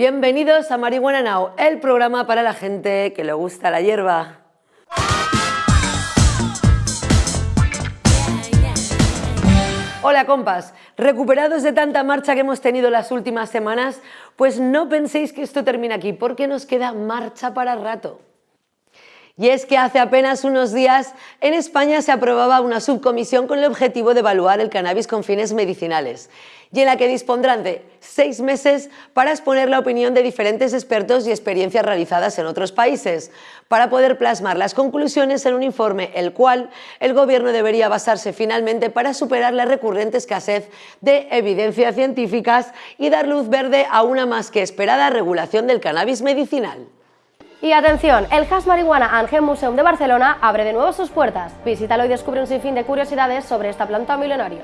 Bienvenidos a Marihuana Now, el programa para la gente que le gusta la hierba. Hola compas, recuperados de tanta marcha que hemos tenido las últimas semanas, pues no penséis que esto termina aquí, porque nos queda marcha para rato. Y es que hace apenas unos días en España se aprobaba una subcomisión con el objetivo de evaluar el cannabis con fines medicinales y en la que dispondrán de seis meses para exponer la opinión de diferentes expertos y experiencias realizadas en otros países, para poder plasmar las conclusiones en un informe el cual el Gobierno debería basarse finalmente para superar la recurrente escasez de evidencias científicas y dar luz verde a una más que esperada regulación del cannabis medicinal. Y atención, el Hash Marihuana and Museum de Barcelona abre de nuevo sus puertas. Visítalo y descubre un sinfín de curiosidades sobre esta planta milenaria.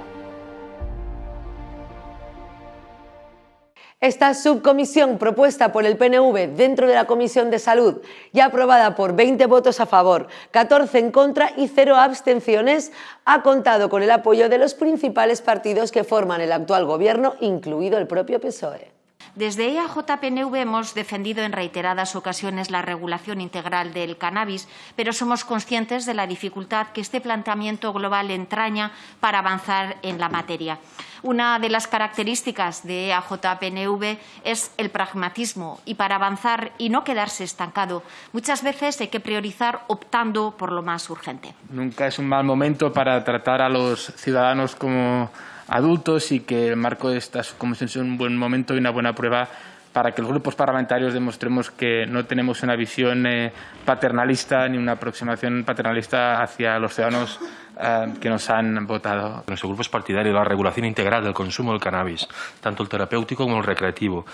Esta subcomisión propuesta por el PNV dentro de la Comisión de Salud y aprobada por 20 votos a favor, 14 en contra y 0 abstenciones, ha contado con el apoyo de los principales partidos que forman el actual gobierno, incluido el propio PSOE. Desde EAJPNV hemos defendido en reiteradas ocasiones la regulación integral del cannabis, pero somos conscientes de la dificultad que este planteamiento global entraña para avanzar en la materia. Una de las características de EAJPNV es el pragmatismo y para avanzar y no quedarse estancado, muchas veces hay que priorizar optando por lo más urgente. Nunca es un mal momento para tratar a los ciudadanos como adultos y que el marco de esta comisión es un buen momento y una buena prueba para que los grupos parlamentarios demostremos que no tenemos una visión eh, paternalista ni una aproximación paternalista hacia los ciudadanos eh, que nos han votado. Nuestro grupo es partidario de la regulación integral del consumo del cannabis, tanto el terapéutico como el recreativo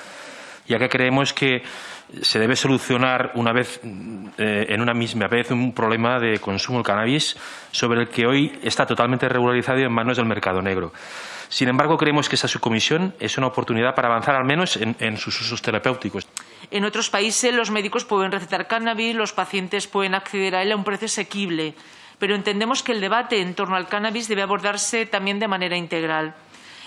ya que creemos que se debe solucionar una vez, eh, en una misma vez un problema de consumo del cannabis sobre el que hoy está totalmente regularizado y en manos del mercado negro. Sin embargo, creemos que esta subcomisión es una oportunidad para avanzar al menos en, en sus usos terapéuticos. En otros países los médicos pueden recetar cannabis, los pacientes pueden acceder a él a un precio asequible, pero entendemos que el debate en torno al cannabis debe abordarse también de manera integral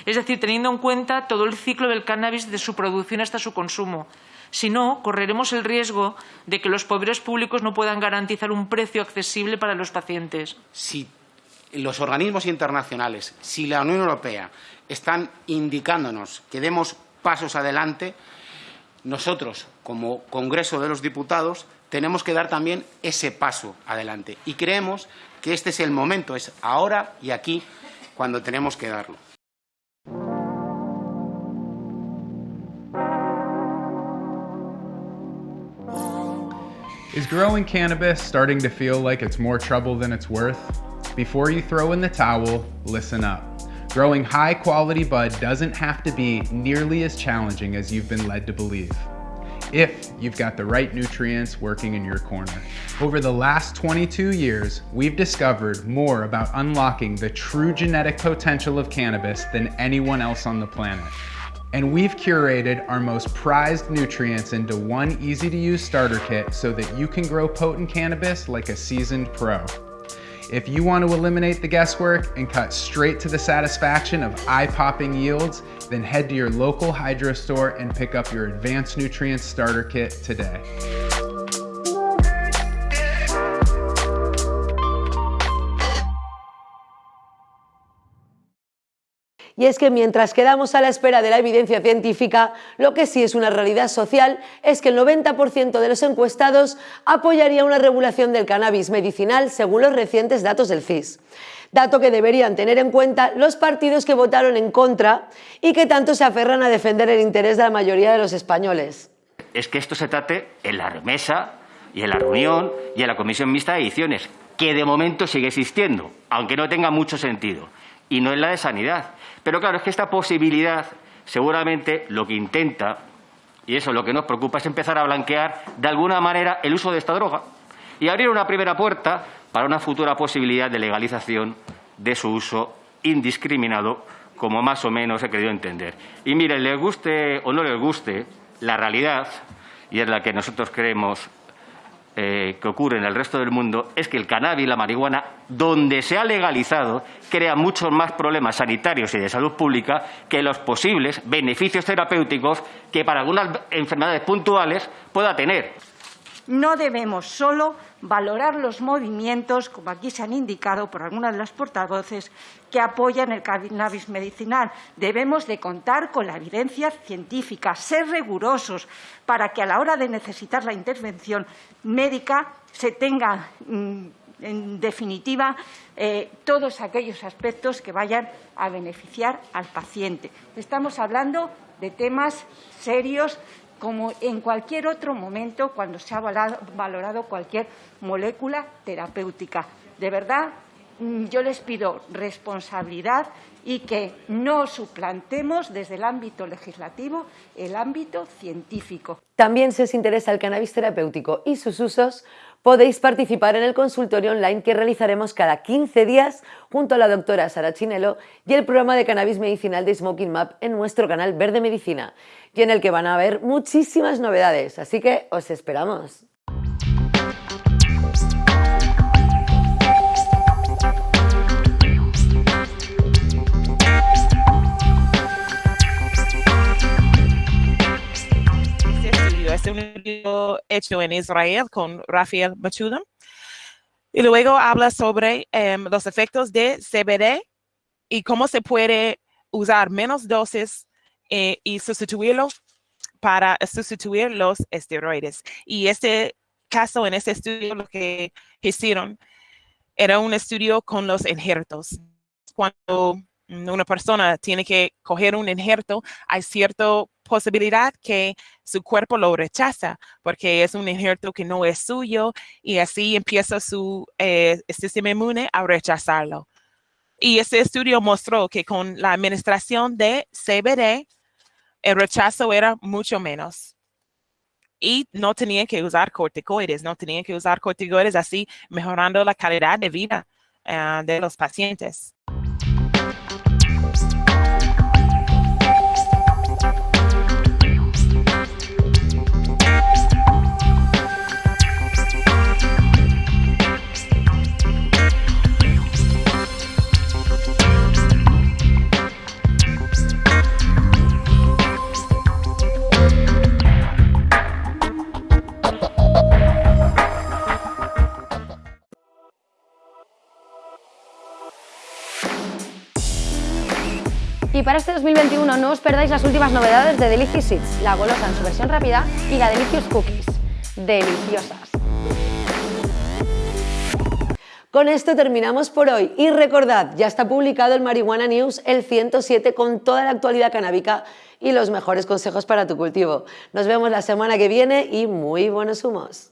es decir, teniendo en cuenta todo el ciclo del cannabis desde su producción hasta su consumo. Si no, correremos el riesgo de que los poderes públicos no puedan garantizar un precio accesible para los pacientes. Si los organismos internacionales, si la Unión Europea están indicándonos que demos pasos adelante, nosotros, como Congreso de los Diputados, tenemos que dar también ese paso adelante. Y creemos que este es el momento, es ahora y aquí cuando tenemos que darlo. Is growing cannabis starting to feel like it's more trouble than it's worth? Before you throw in the towel, listen up. Growing high quality bud doesn't have to be nearly as challenging as you've been led to believe. If you've got the right nutrients working in your corner. Over the last 22 years, we've discovered more about unlocking the true genetic potential of cannabis than anyone else on the planet and we've curated our most prized nutrients into one easy to use starter kit so that you can grow potent cannabis like a seasoned pro. If you want to eliminate the guesswork and cut straight to the satisfaction of eye-popping yields, then head to your local hydro store and pick up your Advanced Nutrients Starter Kit today. Y es que mientras quedamos a la espera de la evidencia científica, lo que sí es una realidad social es que el 90% de los encuestados apoyaría una regulación del cannabis medicinal según los recientes datos del CIS. Dato que deberían tener en cuenta los partidos que votaron en contra y que tanto se aferran a defender el interés de la mayoría de los españoles. Es que esto se trate en la remesa y en la reunión y en la comisión mixta de ediciones, que de momento sigue existiendo, aunque no tenga mucho sentido, y no en la de sanidad pero claro, es que esta posibilidad seguramente lo que intenta, y eso es lo que nos preocupa, es empezar a blanquear de alguna manera el uso de esta droga y abrir una primera puerta para una futura posibilidad de legalización de su uso indiscriminado, como más o menos he querido entender. Y miren, les guste o no les guste, la realidad, y es la que nosotros creemos eh, que ocurre en el resto del mundo es que el cannabis la marihuana, donde se ha legalizado, crea muchos más problemas sanitarios y de salud pública que los posibles beneficios terapéuticos que para algunas enfermedades puntuales pueda tener. No debemos solo valorar los movimientos, como aquí se han indicado por algunas de las portavoces, que apoyan el cannabis medicinal. Debemos de contar con la evidencia científica, ser rigurosos para que a la hora de necesitar la intervención médica se tenga, mm, en definitiva, eh, todos aquellos aspectos que vayan a beneficiar al paciente. Estamos hablando de temas serios como en cualquier otro momento cuando se ha valorado cualquier molécula terapéutica. De verdad, mm, yo les pido responsabilidad y que no suplantemos desde el ámbito legislativo el ámbito científico. También si os interesa el cannabis terapéutico y sus usos, podéis participar en el consultorio online que realizaremos cada 15 días junto a la doctora Sara Chinelo y el programa de cannabis medicinal de Smoking Map en nuestro canal Verde Medicina y en el que van a haber muchísimas novedades, así que os esperamos. Hecho en Israel con Rafael Machuda. Y luego habla sobre em, los efectos de CBD y cómo se puede usar menos dosis eh, y sustituirlo para sustituir los esteroides. Y este caso, en este estudio, lo que hicieron era un estudio con los injertos. Cuando una persona tiene que coger un injerto, hay cierta posibilidad que su cuerpo lo rechaza porque es un injerto que no es suyo y así empieza su eh, sistema inmune a rechazarlo. Y este estudio mostró que con la administración de CBD, el rechazo era mucho menos. Y no tenían que usar corticoides, no tenían que usar corticoides así mejorando la calidad de vida eh, de los pacientes. Y para este 2021 no os perdáis las últimas novedades de Delicious Seeds, la golosa en su versión rápida y la Delicious Cookies. Deliciosas. Con esto terminamos por hoy y recordad, ya está publicado el Marihuana News, el 107, con toda la actualidad canábica y los mejores consejos para tu cultivo. Nos vemos la semana que viene y muy buenos humos.